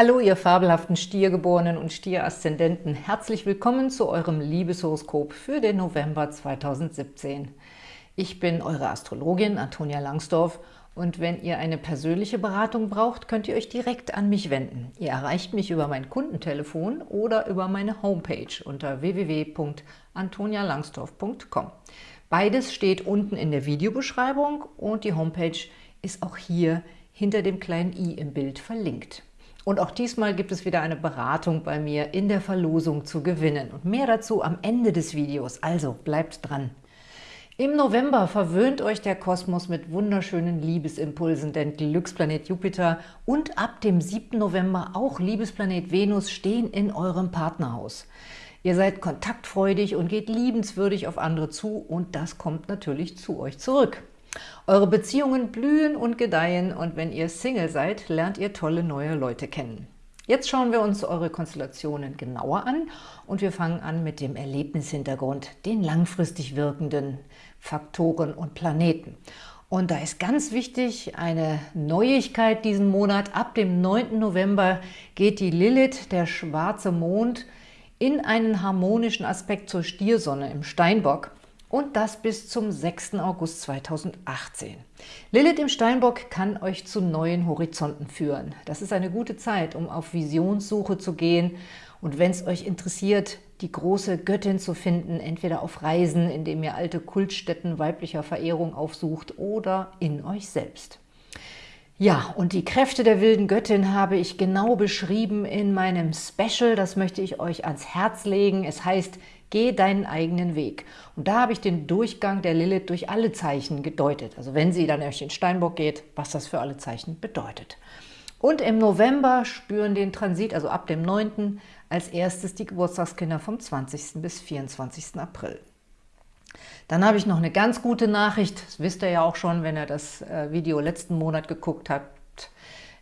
Hallo, ihr fabelhaften Stiergeborenen und Stieraszendenten. Herzlich willkommen zu eurem Liebeshoroskop für den November 2017. Ich bin eure Astrologin Antonia Langsdorf und wenn ihr eine persönliche Beratung braucht, könnt ihr euch direkt an mich wenden. Ihr erreicht mich über mein Kundentelefon oder über meine Homepage unter www.antonialangsdorf.com. Beides steht unten in der Videobeschreibung und die Homepage ist auch hier hinter dem kleinen i im Bild verlinkt. Und auch diesmal gibt es wieder eine Beratung bei mir in der Verlosung zu gewinnen. Und mehr dazu am Ende des Videos, also bleibt dran. Im November verwöhnt euch der Kosmos mit wunderschönen Liebesimpulsen, denn Glücksplanet Jupiter und ab dem 7. November auch Liebesplanet Venus stehen in eurem Partnerhaus. Ihr seid kontaktfreudig und geht liebenswürdig auf andere zu und das kommt natürlich zu euch zurück. Eure Beziehungen blühen und gedeihen und wenn ihr Single seid, lernt ihr tolle neue Leute kennen. Jetzt schauen wir uns eure Konstellationen genauer an und wir fangen an mit dem Erlebnishintergrund, den langfristig wirkenden Faktoren und Planeten. Und da ist ganz wichtig eine Neuigkeit diesen Monat. Ab dem 9. November geht die Lilith, der schwarze Mond, in einen harmonischen Aspekt zur Stiersonne im Steinbock und das bis zum 6. August 2018. Lilith im Steinbock kann euch zu neuen Horizonten führen. Das ist eine gute Zeit, um auf Visionssuche zu gehen und wenn es euch interessiert, die große Göttin zu finden, entweder auf Reisen, indem ihr alte Kultstätten weiblicher Verehrung aufsucht oder in euch selbst. Ja, und die Kräfte der wilden Göttin habe ich genau beschrieben in meinem Special. Das möchte ich euch ans Herz legen. Es heißt Geh deinen eigenen Weg. Und da habe ich den Durchgang der Lilith durch alle Zeichen gedeutet. Also wenn sie dann durch den Steinbock geht, was das für alle Zeichen bedeutet. Und im November spüren den Transit, also ab dem 9. als erstes die Geburtstagskinder vom 20. bis 24. April. Dann habe ich noch eine ganz gute Nachricht, das wisst ihr ja auch schon, wenn ihr das äh, Video letzten Monat geguckt habt,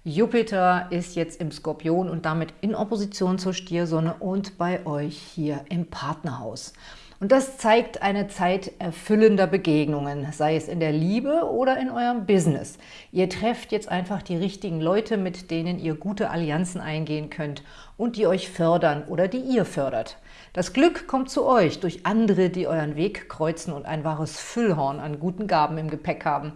Jupiter ist jetzt im Skorpion und damit in Opposition zur Stiersonne und bei euch hier im Partnerhaus. Und das zeigt eine Zeit erfüllender Begegnungen, sei es in der Liebe oder in eurem Business. Ihr trefft jetzt einfach die richtigen Leute, mit denen ihr gute Allianzen eingehen könnt und die euch fördern oder die ihr fördert. Das Glück kommt zu euch durch andere, die euren Weg kreuzen und ein wahres Füllhorn an guten Gaben im Gepäck haben.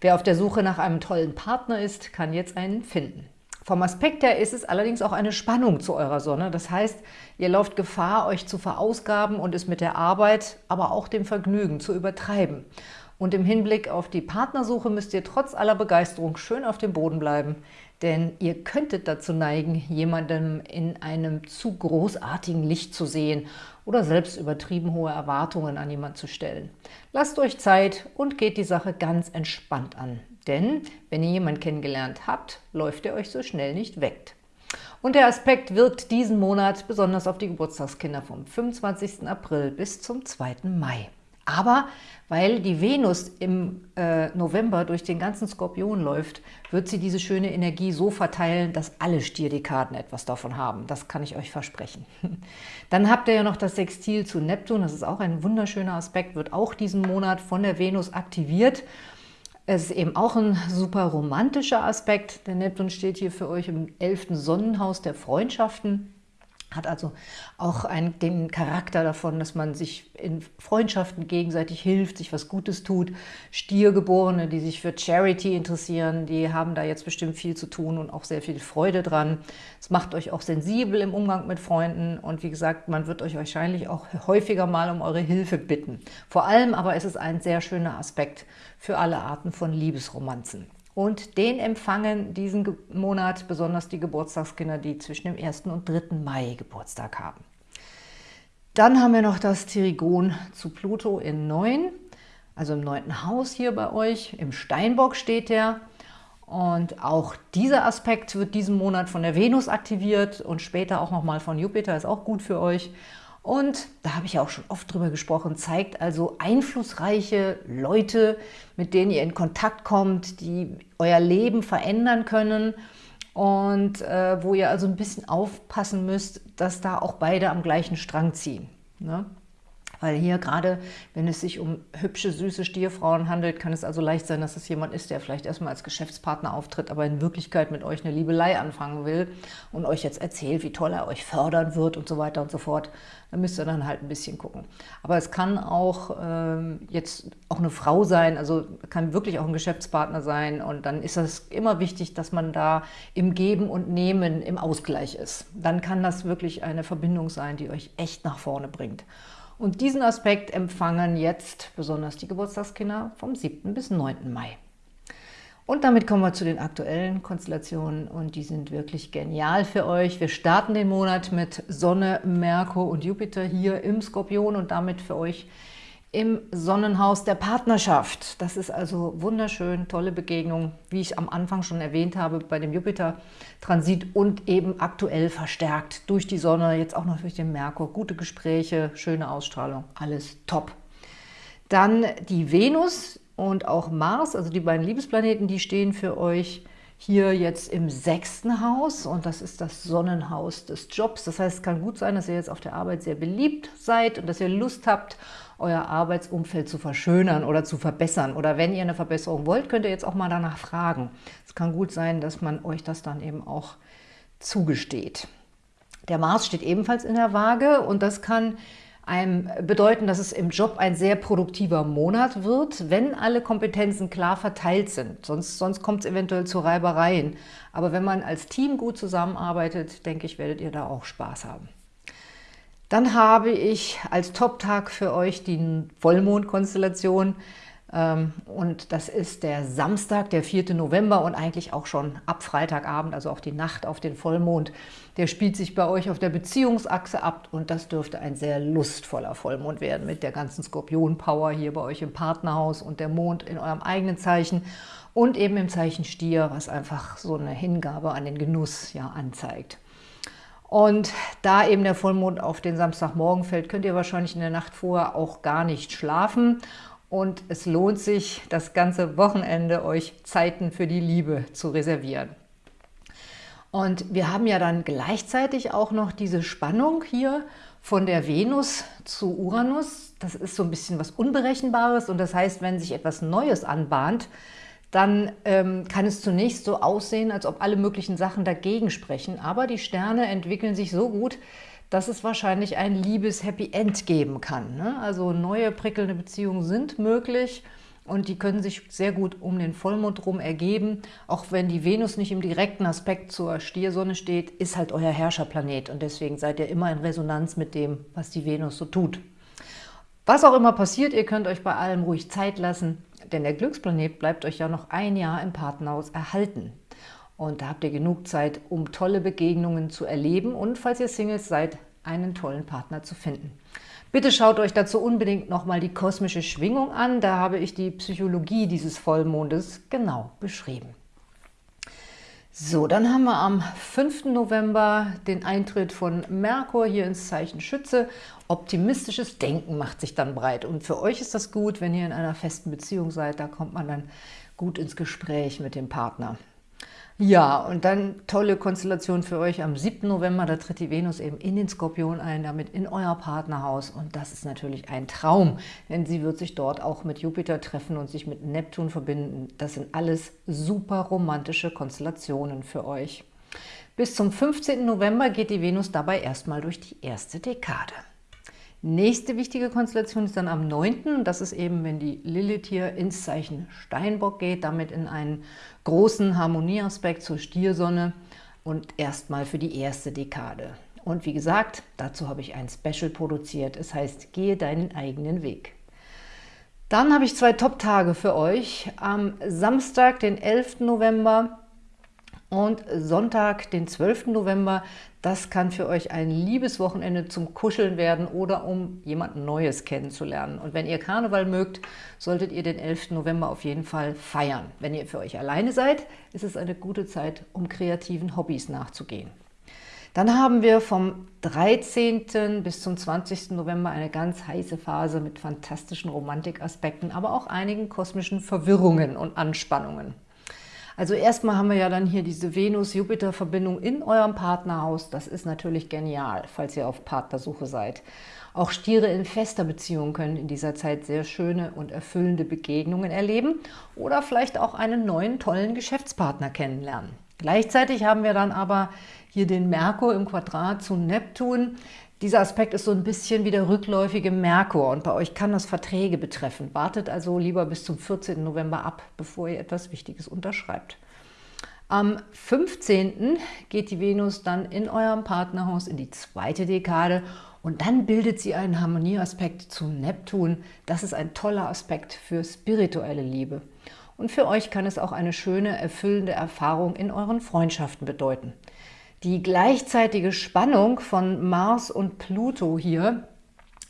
Wer auf der Suche nach einem tollen Partner ist, kann jetzt einen finden. Vom Aspekt her ist es allerdings auch eine Spannung zu eurer Sonne. Das heißt, ihr lauft Gefahr, euch zu verausgaben und es mit der Arbeit, aber auch dem Vergnügen zu übertreiben. Und im Hinblick auf die Partnersuche müsst ihr trotz aller Begeisterung schön auf dem Boden bleiben, denn ihr könntet dazu neigen, jemandem in einem zu großartigen Licht zu sehen oder selbst übertrieben hohe Erwartungen an jemanden zu stellen. Lasst euch Zeit und geht die Sache ganz entspannt an. Denn wenn ihr jemanden kennengelernt habt, läuft er euch so schnell nicht weg. Und der Aspekt wirkt diesen Monat besonders auf die Geburtstagskinder vom 25. April bis zum 2. Mai. Aber weil die Venus im äh, November durch den ganzen Skorpion läuft, wird sie diese schöne Energie so verteilen, dass alle Stierdekaden etwas davon haben. Das kann ich euch versprechen. Dann habt ihr ja noch das Sextil zu Neptun. Das ist auch ein wunderschöner Aspekt, wird auch diesen Monat von der Venus aktiviert. Es ist eben auch ein super romantischer Aspekt. Der Neptun steht hier für euch im 11. Sonnenhaus der Freundschaften hat also auch einen, den Charakter davon, dass man sich in Freundschaften gegenseitig hilft, sich was Gutes tut. Stiergeborene, die sich für Charity interessieren, die haben da jetzt bestimmt viel zu tun und auch sehr viel Freude dran. Es macht euch auch sensibel im Umgang mit Freunden und wie gesagt, man wird euch wahrscheinlich auch häufiger mal um eure Hilfe bitten. Vor allem aber ist es ein sehr schöner Aspekt für alle Arten von Liebesromanzen. Und den empfangen diesen Monat besonders die Geburtstagskinder, die zwischen dem 1. und 3. Mai Geburtstag haben. Dann haben wir noch das Trigon zu Pluto in 9, also im 9. Haus hier bei euch. Im Steinbock steht der. Und auch dieser Aspekt wird diesen Monat von der Venus aktiviert und später auch nochmal von Jupiter, ist auch gut für euch. Und da habe ich ja auch schon oft drüber gesprochen, zeigt also einflussreiche Leute, mit denen ihr in Kontakt kommt, die euer Leben verändern können und äh, wo ihr also ein bisschen aufpassen müsst, dass da auch beide am gleichen Strang ziehen. Ne? Weil hier gerade, wenn es sich um hübsche, süße Stierfrauen handelt, kann es also leicht sein, dass es jemand ist, der vielleicht erstmal als Geschäftspartner auftritt, aber in Wirklichkeit mit euch eine Liebelei anfangen will und euch jetzt erzählt, wie toll er euch fördern wird und so weiter und so fort. Da müsst ihr dann halt ein bisschen gucken. Aber es kann auch ähm, jetzt auch eine Frau sein, also kann wirklich auch ein Geschäftspartner sein und dann ist es immer wichtig, dass man da im Geben und Nehmen im Ausgleich ist. Dann kann das wirklich eine Verbindung sein, die euch echt nach vorne bringt. Und diesen Aspekt empfangen jetzt besonders die Geburtstagskinder vom 7. bis 9. Mai. Und damit kommen wir zu den aktuellen Konstellationen und die sind wirklich genial für euch. Wir starten den Monat mit Sonne, Merkur und Jupiter hier im Skorpion und damit für euch im Sonnenhaus der Partnerschaft. Das ist also wunderschön, tolle Begegnung, wie ich am Anfang schon erwähnt habe, bei dem Jupiter-Transit und eben aktuell verstärkt durch die Sonne, jetzt auch noch durch den Merkur. Gute Gespräche, schöne Ausstrahlung, alles top. Dann die Venus und auch Mars, also die beiden Liebesplaneten, die stehen für euch hier jetzt im sechsten Haus und das ist das Sonnenhaus des Jobs. Das heißt, es kann gut sein, dass ihr jetzt auf der Arbeit sehr beliebt seid und dass ihr Lust habt, euer Arbeitsumfeld zu verschönern oder zu verbessern. Oder wenn ihr eine Verbesserung wollt, könnt ihr jetzt auch mal danach fragen. Es kann gut sein, dass man euch das dann eben auch zugesteht. Der Mars steht ebenfalls in der Waage und das kann einem bedeuten, dass es im Job ein sehr produktiver Monat wird, wenn alle Kompetenzen klar verteilt sind. Sonst, sonst kommt es eventuell zu Reibereien. Aber wenn man als Team gut zusammenarbeitet, denke ich, werdet ihr da auch Spaß haben. Dann habe ich als Top-Tag für euch die Vollmondkonstellation ähm, und das ist der Samstag, der 4. November und eigentlich auch schon ab Freitagabend, also auch die Nacht auf den Vollmond. Der spielt sich bei euch auf der Beziehungsachse ab und das dürfte ein sehr lustvoller Vollmond werden mit der ganzen Skorpion-Power hier bei euch im Partnerhaus und der Mond in eurem eigenen Zeichen und eben im Zeichen Stier, was einfach so eine Hingabe an den Genuss ja anzeigt. Und da eben der Vollmond auf den Samstagmorgen fällt, könnt ihr wahrscheinlich in der Nacht vorher auch gar nicht schlafen. Und es lohnt sich, das ganze Wochenende euch Zeiten für die Liebe zu reservieren. Und wir haben ja dann gleichzeitig auch noch diese Spannung hier von der Venus zu Uranus. Das ist so ein bisschen was Unberechenbares und das heißt, wenn sich etwas Neues anbahnt, dann ähm, kann es zunächst so aussehen, als ob alle möglichen Sachen dagegen sprechen. Aber die Sterne entwickeln sich so gut, dass es wahrscheinlich ein Liebes-Happy End geben kann. Ne? Also neue prickelnde Beziehungen sind möglich und die können sich sehr gut um den Vollmond rum ergeben. Auch wenn die Venus nicht im direkten Aspekt zur Stiersonne steht, ist halt euer Herrscherplanet und deswegen seid ihr immer in Resonanz mit dem, was die Venus so tut. Was auch immer passiert, ihr könnt euch bei allem ruhig Zeit lassen denn der Glücksplanet bleibt euch ja noch ein Jahr im Partnerhaus erhalten. Und da habt ihr genug Zeit, um tolle Begegnungen zu erleben und, falls ihr Singles seid, einen tollen Partner zu finden. Bitte schaut euch dazu unbedingt nochmal die kosmische Schwingung an. Da habe ich die Psychologie dieses Vollmondes genau beschrieben. So, dann haben wir am 5. November den Eintritt von Merkur hier ins Zeichen Schütze. Optimistisches Denken macht sich dann breit. Und für euch ist das gut, wenn ihr in einer festen Beziehung seid. Da kommt man dann gut ins Gespräch mit dem Partner. Ja, und dann tolle Konstellation für euch am 7. November, da tritt die Venus eben in den Skorpion ein, damit in euer Partnerhaus. Und das ist natürlich ein Traum, denn sie wird sich dort auch mit Jupiter treffen und sich mit Neptun verbinden. Das sind alles super romantische Konstellationen für euch. Bis zum 15. November geht die Venus dabei erstmal durch die erste Dekade. Nächste wichtige Konstellation ist dann am 9. Das ist eben, wenn die Lilith hier ins Zeichen Steinbock geht, damit in einen großen Harmonieaspekt zur Stiersonne und erstmal für die erste Dekade. Und wie gesagt, dazu habe ich ein Special produziert. Es heißt, gehe deinen eigenen Weg. Dann habe ich zwei Top-Tage für euch. Am Samstag, den 11. November, und Sonntag, den 12. November, das kann für euch ein Liebeswochenende zum Kuscheln werden oder um jemanden Neues kennenzulernen. Und wenn ihr Karneval mögt, solltet ihr den 11. November auf jeden Fall feiern. Wenn ihr für euch alleine seid, ist es eine gute Zeit, um kreativen Hobbys nachzugehen. Dann haben wir vom 13. bis zum 20. November eine ganz heiße Phase mit fantastischen Romantikaspekten, aber auch einigen kosmischen Verwirrungen und Anspannungen. Also erstmal haben wir ja dann hier diese Venus-Jupiter-Verbindung in eurem Partnerhaus. Das ist natürlich genial, falls ihr auf Partnersuche seid. Auch Stiere in fester Beziehung können in dieser Zeit sehr schöne und erfüllende Begegnungen erleben oder vielleicht auch einen neuen, tollen Geschäftspartner kennenlernen. Gleichzeitig haben wir dann aber hier den Merkur im Quadrat zu Neptun. Dieser Aspekt ist so ein bisschen wie der rückläufige Merkur und bei euch kann das Verträge betreffen. Wartet also lieber bis zum 14. November ab, bevor ihr etwas Wichtiges unterschreibt. Am 15. geht die Venus dann in eurem Partnerhaus in die zweite Dekade und dann bildet sie einen Harmonieaspekt zu Neptun. Das ist ein toller Aspekt für spirituelle Liebe. Und für euch kann es auch eine schöne, erfüllende Erfahrung in euren Freundschaften bedeuten. Die gleichzeitige Spannung von Mars und Pluto hier,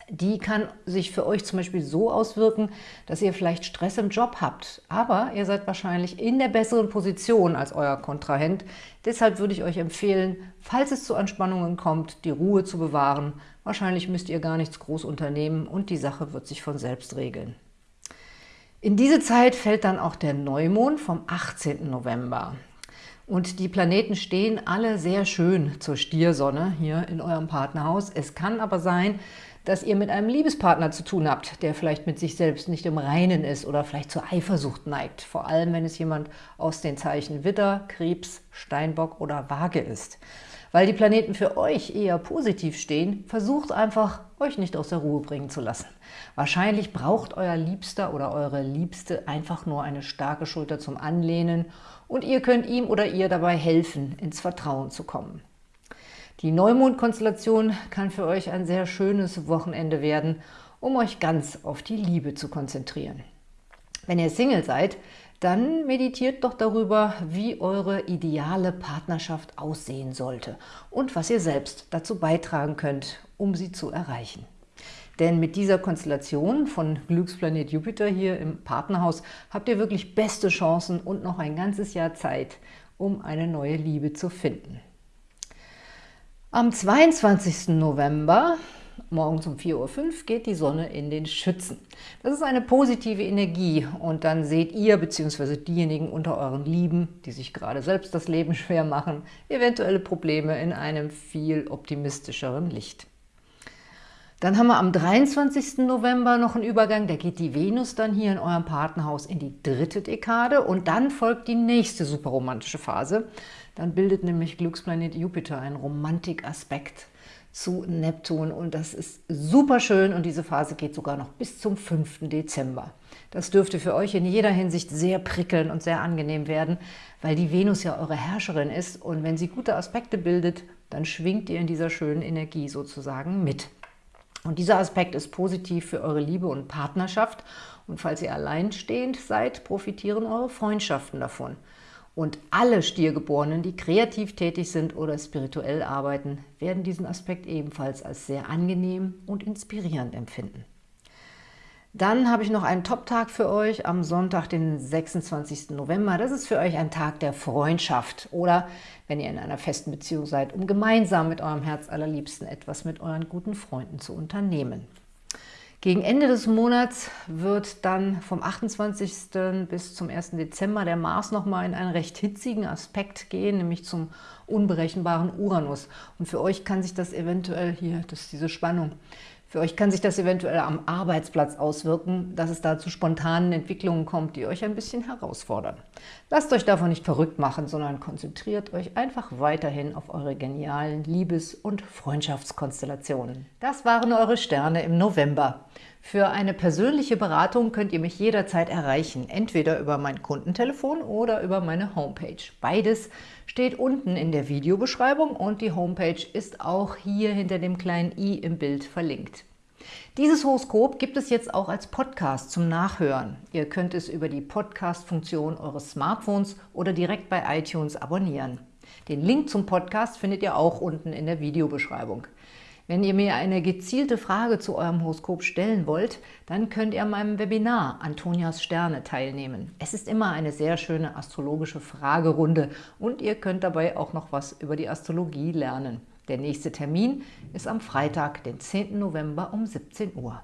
die kann sich für euch zum Beispiel so auswirken, dass ihr vielleicht Stress im Job habt. Aber ihr seid wahrscheinlich in der besseren Position als euer Kontrahent. Deshalb würde ich euch empfehlen, falls es zu Anspannungen kommt, die Ruhe zu bewahren. Wahrscheinlich müsst ihr gar nichts groß unternehmen und die Sache wird sich von selbst regeln. In diese Zeit fällt dann auch der Neumond vom 18. November. Und die Planeten stehen alle sehr schön zur Stiersonne hier in eurem Partnerhaus. Es kann aber sein, dass ihr mit einem Liebespartner zu tun habt, der vielleicht mit sich selbst nicht im Reinen ist oder vielleicht zur Eifersucht neigt. Vor allem, wenn es jemand aus den Zeichen Witter, Krebs, Steinbock oder Waage ist. Weil die Planeten für euch eher positiv stehen, versucht einfach, euch nicht aus der Ruhe bringen zu lassen. Wahrscheinlich braucht euer Liebster oder eure Liebste einfach nur eine starke Schulter zum Anlehnen und ihr könnt ihm oder ihr dabei helfen, ins Vertrauen zu kommen. Die Neumondkonstellation kann für euch ein sehr schönes Wochenende werden, um euch ganz auf die Liebe zu konzentrieren. Wenn ihr Single seid, dann meditiert doch darüber, wie eure ideale Partnerschaft aussehen sollte und was ihr selbst dazu beitragen könnt, um sie zu erreichen. Denn mit dieser Konstellation von Glücksplanet Jupiter hier im Partnerhaus habt ihr wirklich beste Chancen und noch ein ganzes Jahr Zeit, um eine neue Liebe zu finden. Am 22. November, morgens um 4.05 Uhr, geht die Sonne in den Schützen. Das ist eine positive Energie und dann seht ihr bzw. diejenigen unter euren Lieben, die sich gerade selbst das Leben schwer machen, eventuelle Probleme in einem viel optimistischeren Licht. Dann haben wir am 23. November noch einen Übergang, da geht die Venus dann hier in eurem Partnerhaus in die dritte Dekade und dann folgt die nächste superromantische Phase. Dann bildet nämlich Glücksplanet Jupiter einen Romantikaspekt zu Neptun und das ist super schön und diese Phase geht sogar noch bis zum 5. Dezember. Das dürfte für euch in jeder Hinsicht sehr prickeln und sehr angenehm werden, weil die Venus ja eure Herrscherin ist und wenn sie gute Aspekte bildet, dann schwingt ihr in dieser schönen Energie sozusagen mit. Und dieser Aspekt ist positiv für eure Liebe und Partnerschaft. Und falls ihr alleinstehend seid, profitieren eure Freundschaften davon. Und alle Stiergeborenen, die kreativ tätig sind oder spirituell arbeiten, werden diesen Aspekt ebenfalls als sehr angenehm und inspirierend empfinden. Dann habe ich noch einen Top-Tag für euch am Sonntag, den 26. November. Das ist für euch ein Tag der Freundschaft oder, wenn ihr in einer festen Beziehung seid, um gemeinsam mit eurem Herz allerliebsten etwas mit euren guten Freunden zu unternehmen. Gegen Ende des Monats wird dann vom 28. bis zum 1. Dezember der Mars nochmal in einen recht hitzigen Aspekt gehen, nämlich zum unberechenbaren Uranus. Und für euch kann sich das eventuell hier, das ist diese Spannung, für euch kann sich das eventuell am Arbeitsplatz auswirken, dass es da zu spontanen Entwicklungen kommt, die euch ein bisschen herausfordern. Lasst euch davon nicht verrückt machen, sondern konzentriert euch einfach weiterhin auf eure genialen Liebes- und Freundschaftskonstellationen. Das waren eure Sterne im November. Für eine persönliche Beratung könnt ihr mich jederzeit erreichen, entweder über mein Kundentelefon oder über meine Homepage. Beides steht unten in der Videobeschreibung und die Homepage ist auch hier hinter dem kleinen i im Bild verlinkt. Dieses Horoskop gibt es jetzt auch als Podcast zum Nachhören. Ihr könnt es über die Podcast-Funktion eures Smartphones oder direkt bei iTunes abonnieren. Den Link zum Podcast findet ihr auch unten in der Videobeschreibung. Wenn ihr mir eine gezielte Frage zu eurem Horoskop stellen wollt, dann könnt ihr an meinem Webinar Antonias Sterne teilnehmen. Es ist immer eine sehr schöne astrologische Fragerunde und ihr könnt dabei auch noch was über die Astrologie lernen. Der nächste Termin ist am Freitag, den 10. November um 17 Uhr.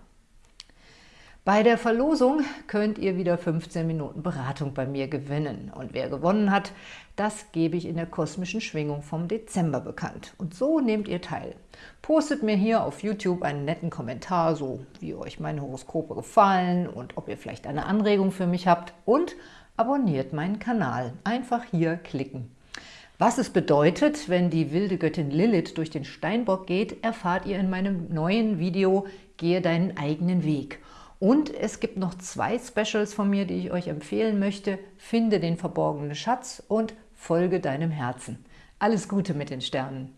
Bei der Verlosung könnt ihr wieder 15 Minuten Beratung bei mir gewinnen. Und wer gewonnen hat, das gebe ich in der kosmischen Schwingung vom Dezember bekannt. Und so nehmt ihr teil. Postet mir hier auf YouTube einen netten Kommentar, so wie euch meine Horoskope gefallen und ob ihr vielleicht eine Anregung für mich habt. Und abonniert meinen Kanal. Einfach hier klicken. Was es bedeutet, wenn die wilde Göttin Lilith durch den Steinbock geht, erfahrt ihr in meinem neuen Video Gehe deinen eigenen Weg. Und es gibt noch zwei Specials von mir, die ich euch empfehlen möchte. Finde den verborgenen Schatz und folge deinem Herzen. Alles Gute mit den Sternen!